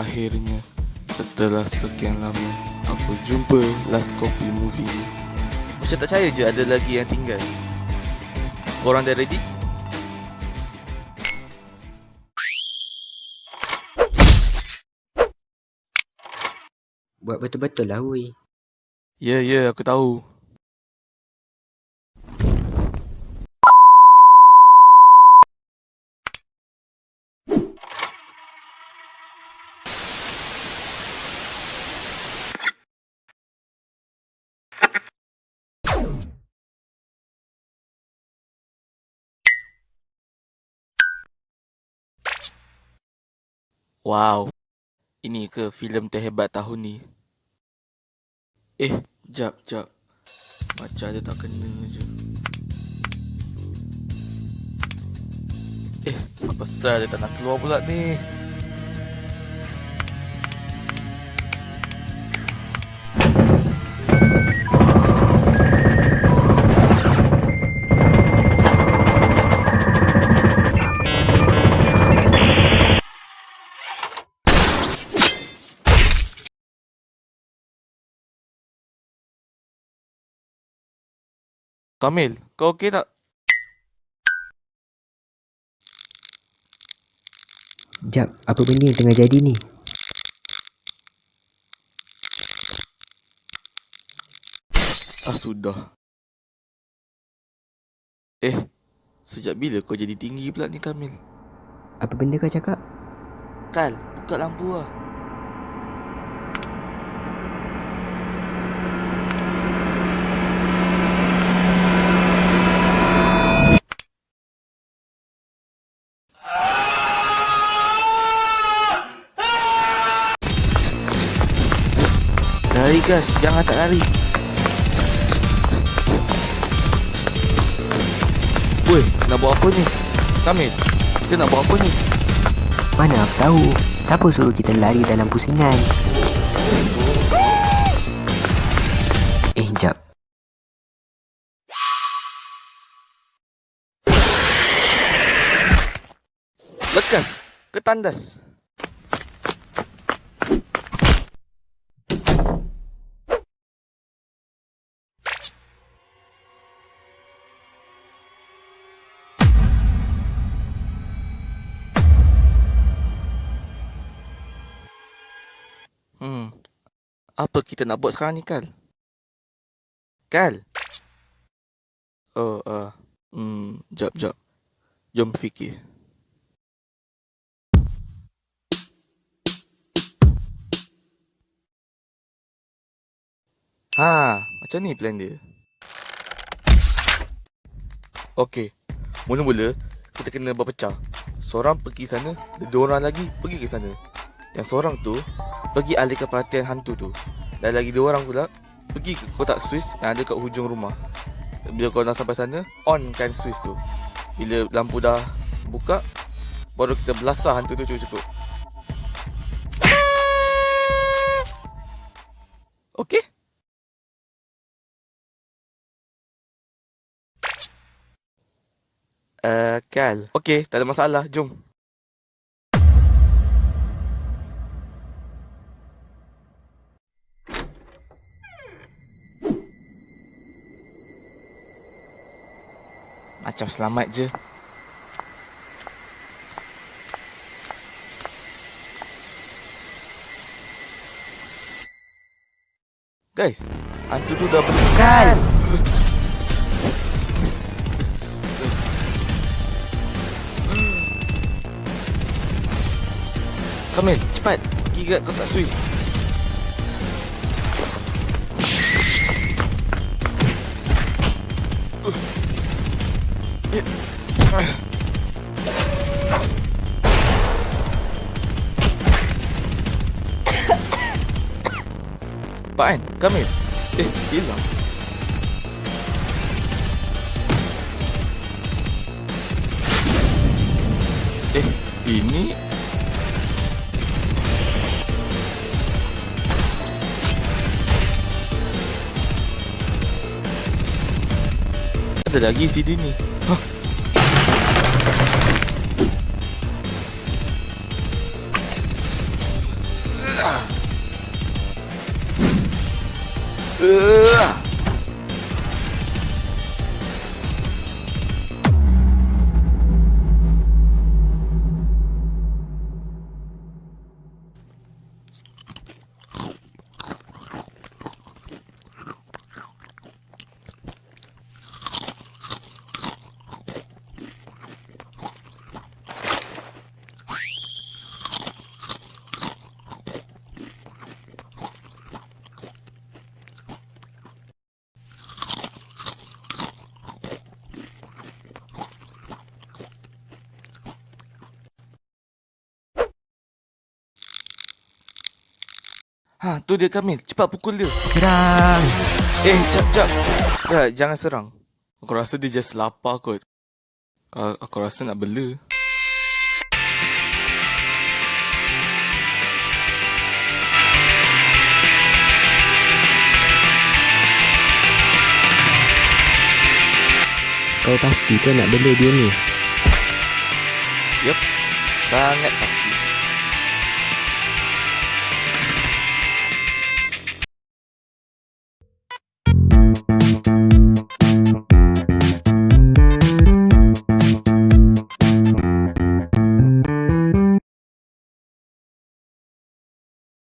Akhirnya Setelah sekian lama Aku jumpa last copy movie ni Macam tak percaya je ada lagi yang tinggal Korang dah ready? Buat betul-betul lah. Ya ya aku tahu Wow Ini ke filem terhebat tahun ni Eh, jap, jap. Macam dia tak kena je. Eh, apa pasal dia tak nak keluar pula ni? Kamil, kau okey tak? Jap, apa benda yang tengah jadi ni? Ah, sudah. Eh, sejak bila kau jadi tinggi pula ni Kamil? Apa benda kau cakap? Kal, buka lampu lah. Lari gas, jangan tak lari. Woi, nak buat apa ni? Kamil, kita nak buat apa ni? Mana aku tahu? Siapa suruh kita lari dalam pusingan? Eh, jap. Lekas, ke tandas. Hmm. Apa kita nak buat sekarang ni, Kal? Kal? Oh, uh, hmm, jap, jap. Jom fikir. Ha, macam ni plan dia. Okey. Mula-mula kita kena berpecah. Seorang pergi sana, dua orang lagi pergi ke sana. Yang seorang tu pergi alihkan perhatian hantu tu. Dan lagi dua orang pula pergi ke kotak Swiss yang ada kat hujung rumah. Bila kau dah sampai sana, on kan Swiss tu. Bila lampu dah buka, baru kita belasah hantu tu cukup-cukup. Okey? Uh, Kal. Okey, tak ada masalah. Jom. Macam selamat je. Guys, hantu tu dah berdekat. Kamil, cepat. Pergi ke kotak Swiss. Apaan? Kamil? Eh, hilang. Eh, ini Ada lagi CD ni. Hah? Uh. Ha, tu dia Kamil. Cepat pukul dia. Serang. Eh, jap, jap. Ya, jangan serang. Aku rasa dia just lapar kot. Aku, aku rasa nak bela. Kau pasti kan nak bela dia ni? Yup, sangat pasti.